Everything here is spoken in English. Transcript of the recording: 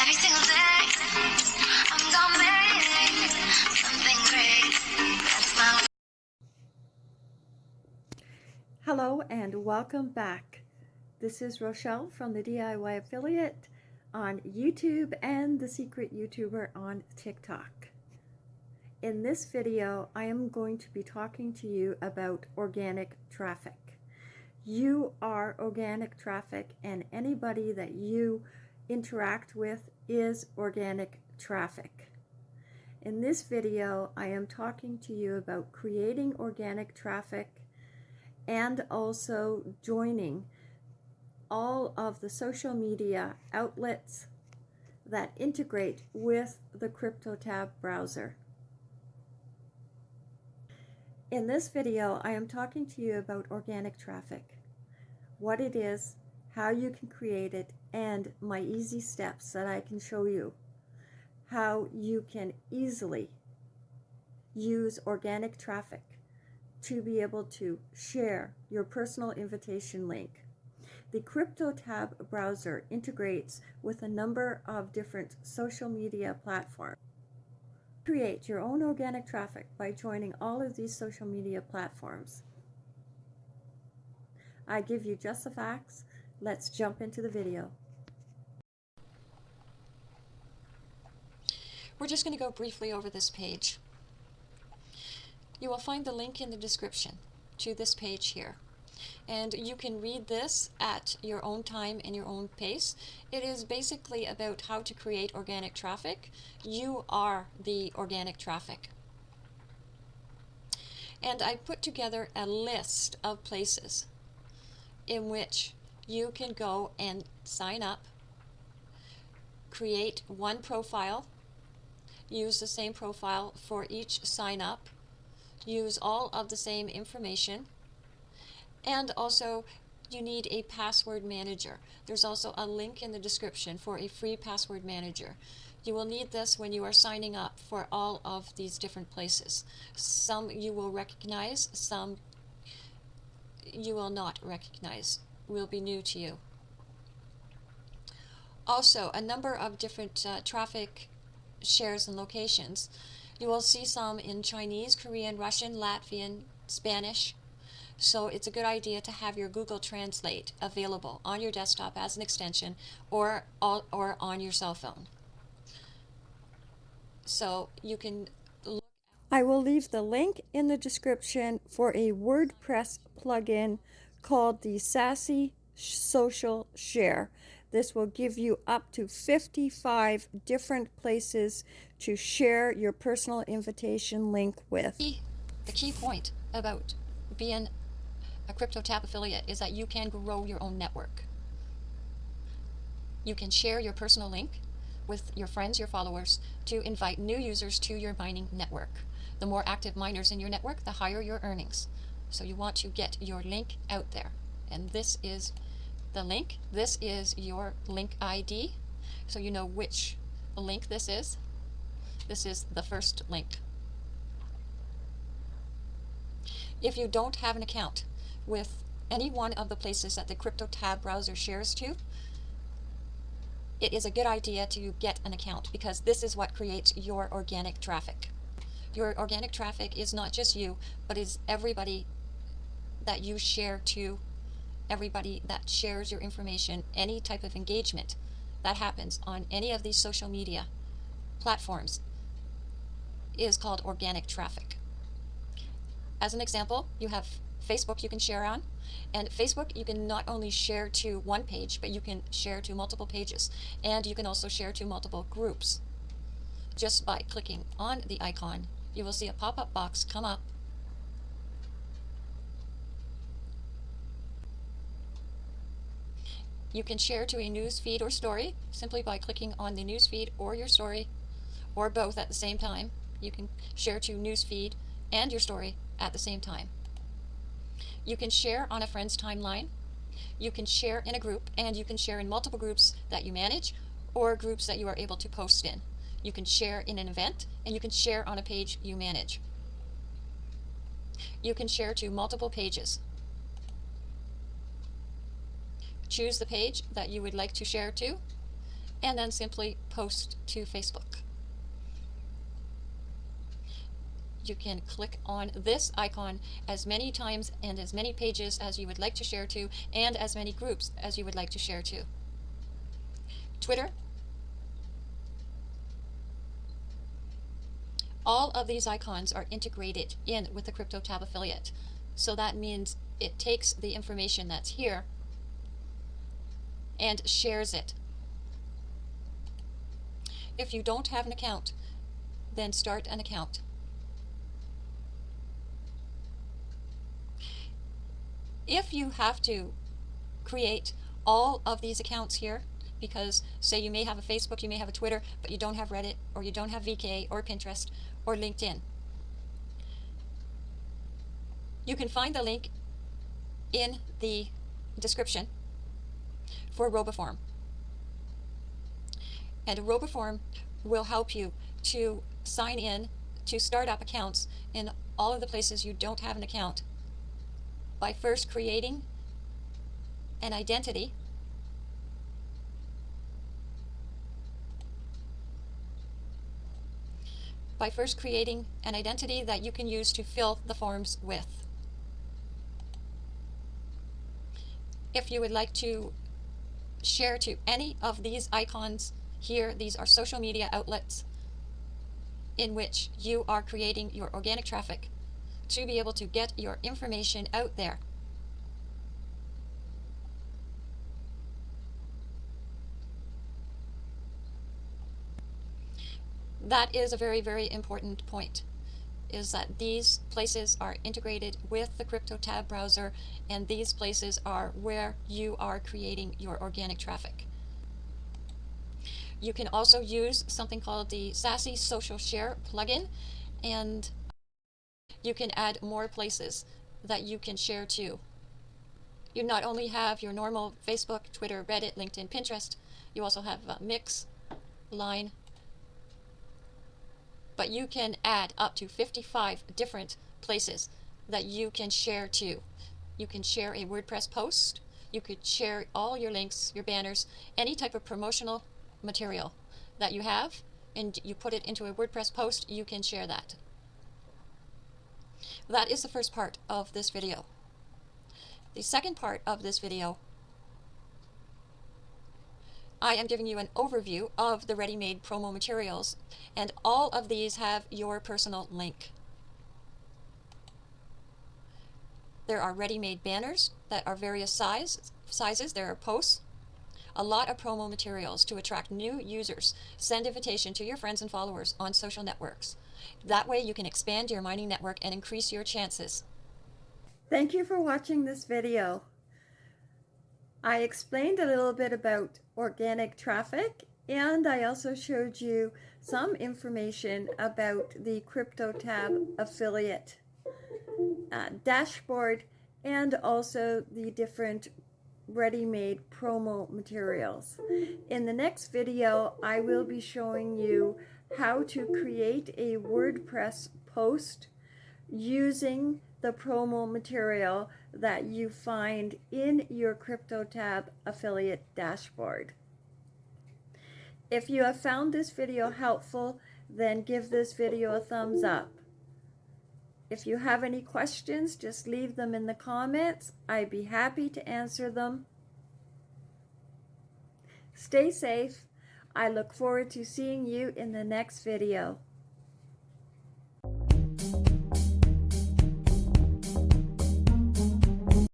Every single day, I'm gonna make something great. That's my Hello and welcome back. This is Rochelle from the DIY Affiliate on YouTube and the Secret YouTuber on TikTok. In this video, I am going to be talking to you about organic traffic. You are organic traffic and anybody that you interact with is organic traffic. In this video, I am talking to you about creating organic traffic and also joining all of the social media outlets that integrate with the CryptoTab browser. In this video, I am talking to you about organic traffic, what it is, how you can create it, and my easy steps that I can show you. How you can easily use organic traffic to be able to share your personal invitation link. The CryptoTab browser integrates with a number of different social media platforms. Create your own organic traffic by joining all of these social media platforms. I give you just the facts. Let's jump into the video. We're just going to go briefly over this page. You will find the link in the description to this page here. And you can read this at your own time and your own pace. It is basically about how to create organic traffic. You are the organic traffic. And I put together a list of places in which you can go and sign up, create one profile, use the same profile for each sign up, use all of the same information, and also you need a password manager. There's also a link in the description for a free password manager. You will need this when you are signing up for all of these different places. Some you will recognize, some you will not recognize, will be new to you. Also, a number of different uh, traffic shares and locations. You will see some in Chinese, Korean, Russian, Latvian, Spanish, so it's a good idea to have your Google Translate available on your desktop as an extension or, or on your cell phone. So you can look. I will leave the link in the description for a WordPress plugin called the Sassy Social Share. This will give you up to 55 different places to share your personal invitation link with. The key point about being a CryptoTab affiliate is that you can grow your own network. You can share your personal link with your friends, your followers, to invite new users to your mining network. The more active miners in your network, the higher your earnings. So you want to get your link out there. And this is the link. This is your link ID. So you know which link this is. This is the first link. If you don't have an account, with any one of the places that the CryptoTab browser shares to, it is a good idea to get an account because this is what creates your organic traffic. Your organic traffic is not just you, but is everybody that you share to, everybody that shares your information, any type of engagement that happens on any of these social media platforms is called organic traffic. As an example, you have Facebook you can share on. And Facebook, you can not only share to one page, but you can share to multiple pages. And you can also share to multiple groups. Just by clicking on the icon, you will see a pop-up box come up. You can share to a news feed or story simply by clicking on the news feed or your story, or both at the same time. You can share to news feed and your story at the same time. You can share on a friend's timeline. You can share in a group, and you can share in multiple groups that you manage or groups that you are able to post in. You can share in an event, and you can share on a page you manage. You can share to multiple pages. Choose the page that you would like to share to, and then simply post to Facebook. You can click on this icon as many times and as many pages as you would like to share to and as many groups as you would like to share to. Twitter. All of these icons are integrated in with the CryptoTab affiliate. So that means it takes the information that's here and shares it. If you don't have an account, then start an account. If you have to create all of these accounts here, because say you may have a Facebook, you may have a Twitter, but you don't have Reddit, or you don't have VK, or Pinterest, or LinkedIn. You can find the link in the description for RoboForm. And RoboForm will help you to sign in to start up accounts in all of the places you don't have an account by first creating an identity by first creating an identity that you can use to fill the forms with. If you would like to share to any of these icons here, these are social media outlets in which you are creating your organic traffic to be able to get your information out there. That is a very, very important point is that these places are integrated with the CryptoTab browser and these places are where you are creating your organic traffic. You can also use something called the Sassy Social Share plugin and you can add more places that you can share to. You not only have your normal Facebook, Twitter, Reddit, LinkedIn, Pinterest, you also have uh, Mix, Line, but you can add up to 55 different places that you can share to. You can share a WordPress post, you could share all your links, your banners, any type of promotional material that you have, and you put it into a WordPress post, you can share that. That is the first part of this video. The second part of this video I am giving you an overview of the ready-made promo materials, and all of these have your personal link. There are ready-made banners that are various size, sizes. There are posts, a lot of promo materials to attract new users. Send invitation to your friends and followers on social networks. That way you can expand your mining network and increase your chances. Thank you for watching this video. I explained a little bit about organic traffic and I also showed you some information about the CryptoTab affiliate uh, dashboard and also the different ready-made promo materials. In the next video, I will be showing you how to create a WordPress post using the promo material that you find in your CryptoTab affiliate dashboard. If you have found this video helpful, then give this video a thumbs up. If you have any questions, just leave them in the comments. I'd be happy to answer them. Stay safe. I look forward to seeing you in the next video.